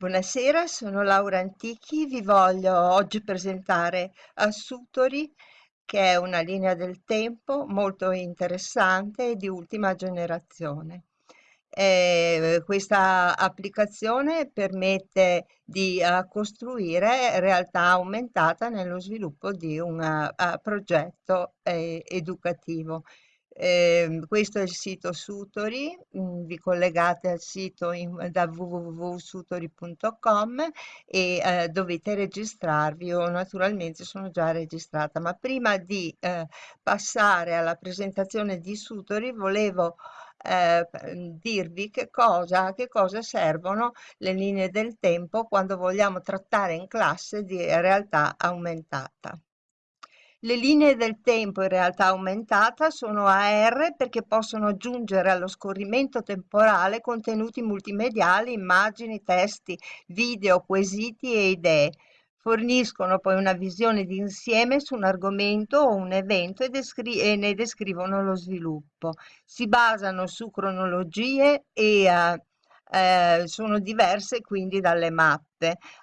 Buonasera, sono Laura Antichi, vi voglio oggi presentare Assutori, che è una linea del tempo molto interessante e di ultima generazione. Eh, questa applicazione permette di uh, costruire realtà aumentata nello sviluppo di un uh, progetto eh, educativo. Eh, questo è il sito Sutori, mm, vi collegate al sito in, da www.sutori.com e eh, dovete registrarvi. Io naturalmente sono già registrata, ma prima di eh, passare alla presentazione di Sutori volevo eh, dirvi che cosa, che cosa servono le linee del tempo quando vogliamo trattare in classe di realtà aumentata. Le linee del tempo in realtà aumentata sono AR perché possono aggiungere allo scorrimento temporale contenuti multimediali, immagini, testi, video, quesiti e idee. Forniscono poi una visione d'insieme su un argomento o un evento e, e, ne descrivono lo sviluppo. Si basano su cronologie e uh, eh, sono diverse quindi dalle mappe,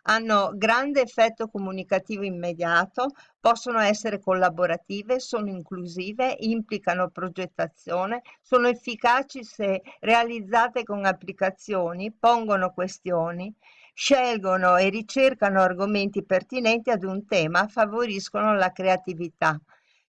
hanno grande effetto comunicativo immediato, possono essere collaborative, sono inclusive, implicano progettazione, sono efficaci se realizzate con applicazioni, pongono questioni, scelgono e ricercano argomenti pertinenti ad un tema, favoriscono la creatività.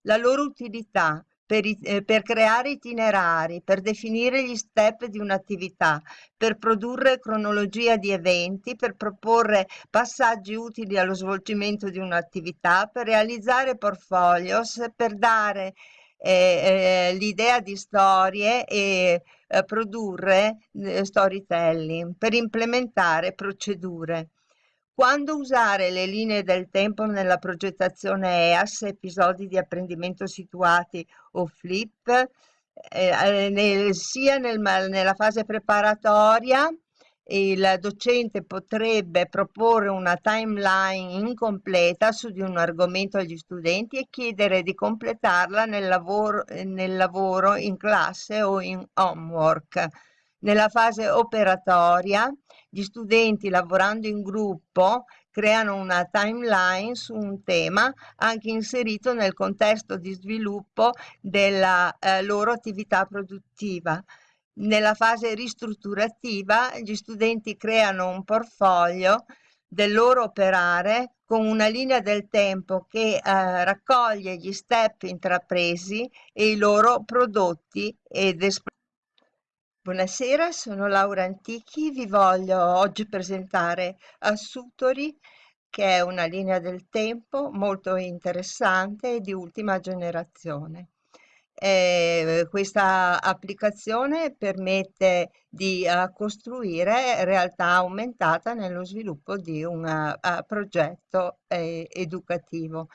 La loro utilità per, eh, per, creare itinerari, per definire gli step di un'attività, per produrre cronologia di eventi, per proporre passaggi utili allo svolgimento di un'attività, per realizzare portfolios, per dare eh, eh, l'idea di storie e eh, produrre eh, storytelling, per implementare procedure. Quando usare le linee del tempo nella progettazione EAS, episodi di apprendimento situati o flip, eh, eh nel, sia nel, nella fase preparatoria il docente potrebbe proporre una timeline incompleta su di un argomento agli studenti e chiedere di completarla nel lavoro, nel lavoro in classe o in homework. Nella fase operatoria, gli studenti lavorando in gruppo creano una timeline su un tema anche inserito nel contesto di sviluppo della eh, loro attività produttiva. Nella fase ristrutturativa gli studenti creano un portfolio del loro operare con una linea del tempo che eh, raccoglie gli step intrapresi e i loro prodotti ed espressioni. Buonasera, sono Laura Antichi, vi voglio oggi presentare Assutori, che è una linea del tempo molto interessante e di ultima generazione. Eh, questa applicazione permette di uh, costruire realtà aumentata nello sviluppo di un progetto eh, educativo.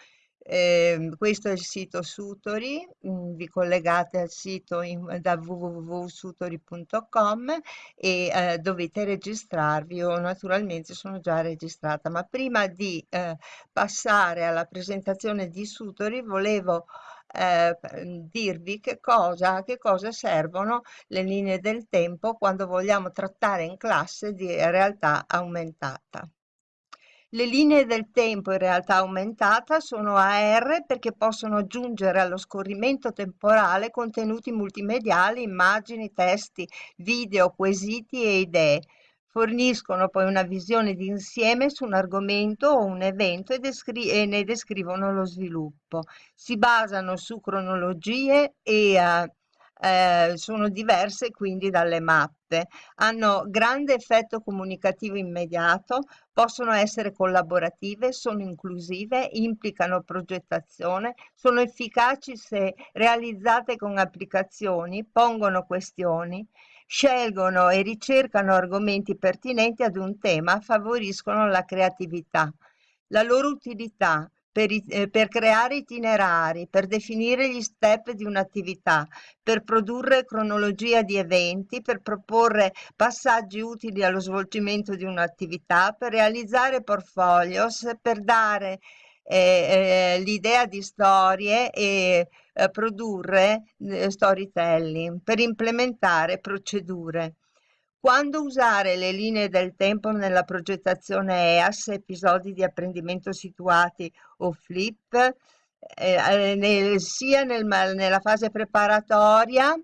Eh, questo è il sito Sutori, mm, vi collegate al sito in, da www.sutori.com e eh, dovete registrarvi. Io naturalmente sono già registrata, ma prima di eh, passare alla presentazione di Sutori volevo eh, dirvi che cosa, che cosa servono le linee del tempo quando vogliamo trattare in classe di realtà aumentata. Le linee del tempo in realtà aumentata sono AR perché possono aggiungere allo scorrimento temporale contenuti multimediali, immagini, testi, video, quesiti e idee. Forniscono poi una visione d'insieme su un argomento o un evento e, e, ne descrivono lo sviluppo. Si basano su cronologie e uh, eh, sono diverse quindi dalle mappe, hanno grande effetto comunicativo immediato, possono essere collaborative, sono inclusive, implicano progettazione, sono efficaci se realizzate con applicazioni, pongono questioni, scelgono e ricercano argomenti pertinenti ad un tema, favoriscono la creatività. La loro utilità per, eh, per, creare itinerari, per definire gli step di un'attività, per produrre cronologia di eventi, per proporre passaggi utili allo svolgimento di un'attività, per realizzare portfolios, per dare eh, eh, l'idea di storie e eh, produrre eh, storytelling, per implementare procedure. Quando usare le linee del tempo nella progettazione EAS, episodi di apprendimento situati o flip, eh, eh nel, sia nel, nella fase preparatoria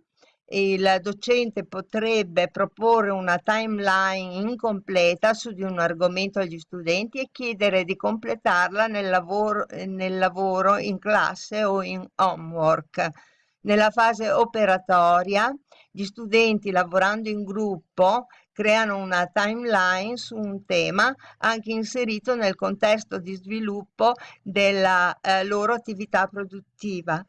il docente potrebbe proporre una timeline incompleta su di un argomento agli studenti e chiedere di completarla nel lavoro, nel lavoro in classe o in homework. Nella fase operatoria, gli studenti lavorando in gruppo creano una timeline su un tema anche inserito nel contesto di sviluppo della eh, loro attività produttiva.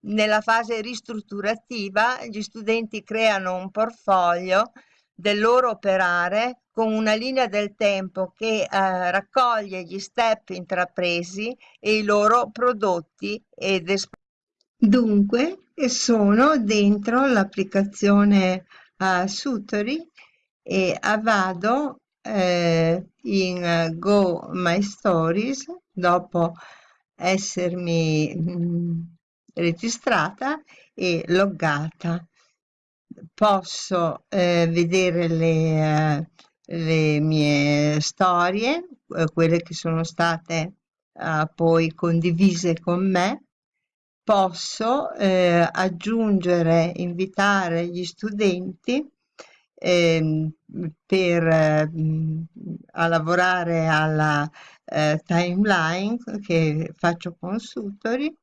Nella fase ristrutturativa gli studenti creano un portfolio del loro operare con una linea del tempo che eh, raccoglie gli step intrapresi e i loro prodotti ed espressioni. Dunque, sono dentro l'applicazione uh, Sutori e vado eh, in Go My Stories dopo essermi mh, mm, registrata e loggata. Posso eh, vedere le, eh, le, mie storie, eh, quelle che sono state eh, poi condivise con me. Posso eh, aggiungere, invitare gli studenti ehm, per, a lavorare alla eh, timeline che faccio con Sutori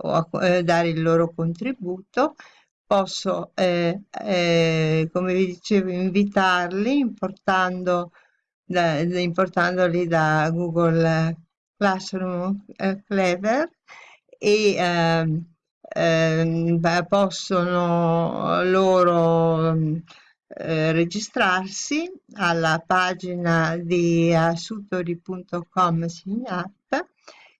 o a eh, dare il loro contributo, posso, eh, eh, come vi dicevo, invitarli importando da, importandoli da Google Classroom eh, Clever e ehm, ehm, possono loro eh, registrarsi alla pagina di asutori.com Signat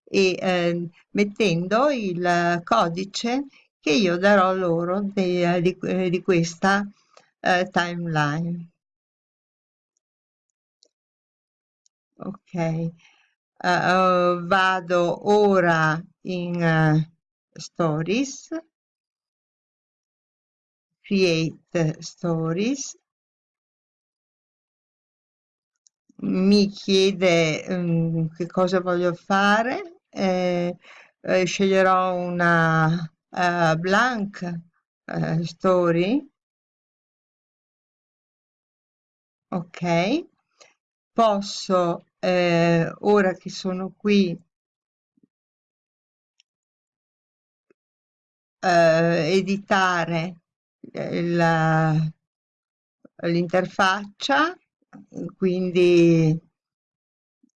e eh, mettendo il codice che io darò loro di, di, di questa eh, timeline. Ok, uh, vado ora in uh, Stories, Create Stories, mi chiede um, che cosa voglio fare. Eh, eh, sceglierò una uh, blank uh, story. Ok. Posso eh, ora che sono qui eh, editare l'interfaccia quindi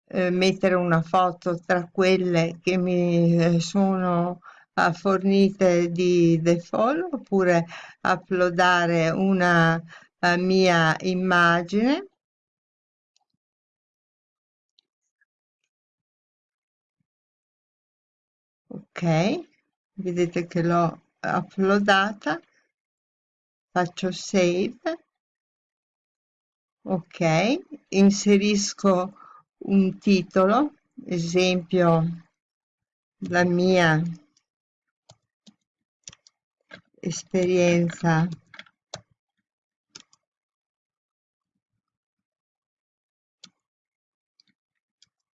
eh, mettere una foto tra quelle che mi eh, sono uh, fornite di default oppure uploadare una uh, mia immagine vedete che l'ho uploadata. Faccio save. Ok inserisco un titolo, esempio la mia esperienza.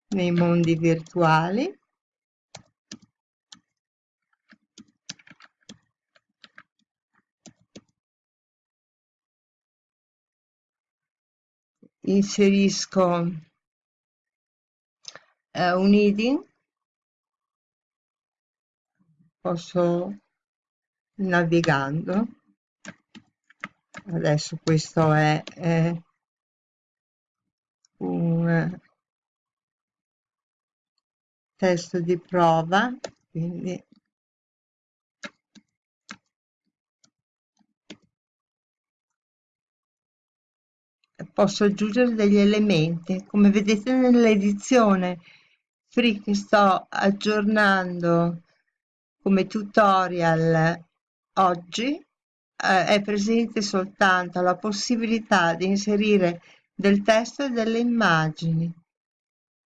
Nei mondi virtuali inserisco eh, un heading posso navigando. Adesso questo è, è un testo di prova quindi posso aggiungere degli elementi. Come vedete nell'edizione free che sto aggiornando come tutorial oggi eh, è presente soltanto la possibilità di inserire del testo e delle immagini.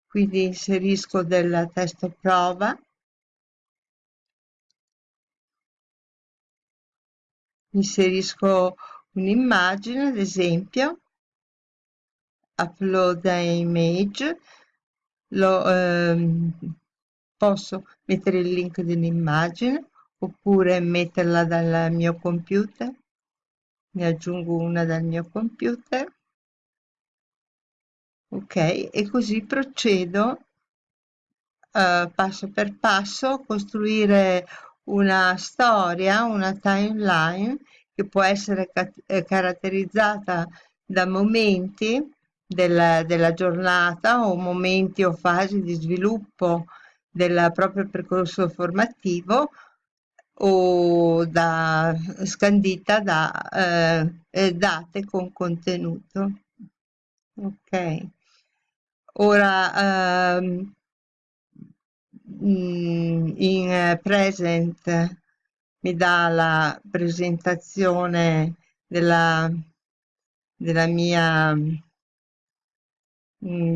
Quindi inserisco del testo prova. Inserisco un'immagine ad esempio upload image, lo, ehm, posso mettere il link dell'immagine oppure metterla dal mio computer, ne aggiungo una dal mio computer, ok, e così procedo uh, passo per passo, costruire una storia, una timeline che può essere eh, caratterizzata da momenti della, della giornata o momenti o fasi di sviluppo del proprio percorso formativo o da, scandita da eh, date con contenuto. Ok. Ora ehm, in present mi dà la presentazione della, della mia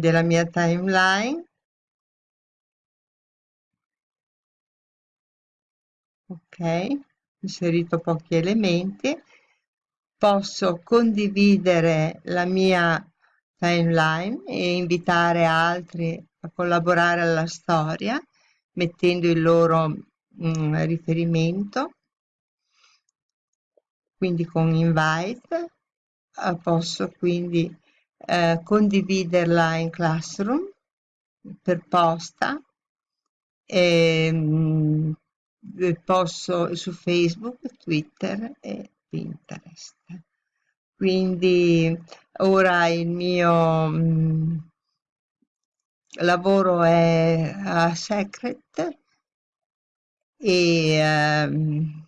della mia timeline. Ok inserito pochi elementi. Posso condividere la mia timeline e invitare altri a collaborare alla storia mettendo il loro mh, mm, riferimento. Quindi con invite eh, posso quindi eh, condividerla in classroom per posta e, mh, posso su Facebook, Twitter e Pinterest. Quindi ora il mio mh, lavoro è a Secret e um,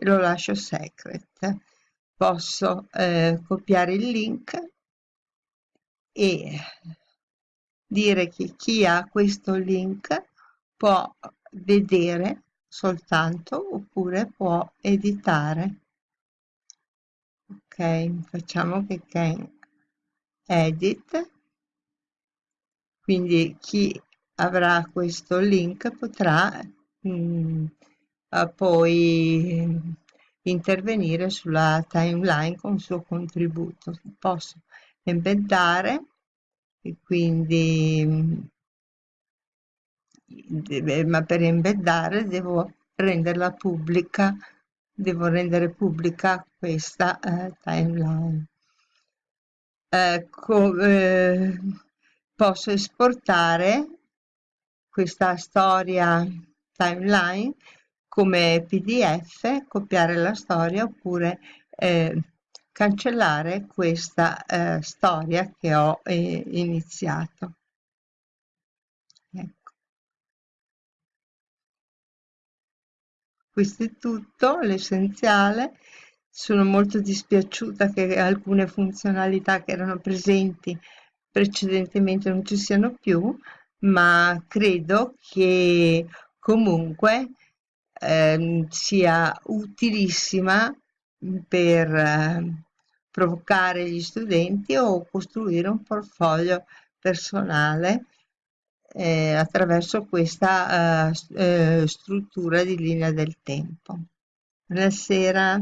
lo lascio Secret. Posso eh, copiare il link e dire che chi ha questo link può vedere soltanto oppure può editare. Ok, facciamo che Ken edit quindi chi avrà questo link potrà mh, mm, poi intervenire sulla timeline con il suo contributo. Posso embeddare e quindi ma per embeddare devo renderla pubblica, devo rendere pubblica questa eh, timeline. Ecco, eh, posso esportare questa storia timeline come pdf, copiare la storia oppure eh, cancellare questa eh, storia che ho eh, iniziato. Ecco. Questo è tutto, l'essenziale. Sono molto dispiaciuta che alcune funzionalità che erano presenti precedentemente non ci siano più, ma credo che comunque eh, sia utilissima per eh, provocare gli studenti o costruire un portfolio personale eh, attraverso questa eh, eh struttura di linea del tempo. Buonasera.